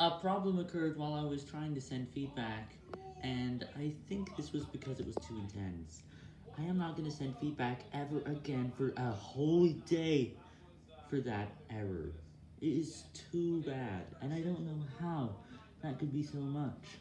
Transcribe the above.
A problem occurred while I was trying to send feedback, and I think this was because it was too intense. I am not going to send feedback ever again for a whole day for that error. It is too bad, and I don't know how that could be so much.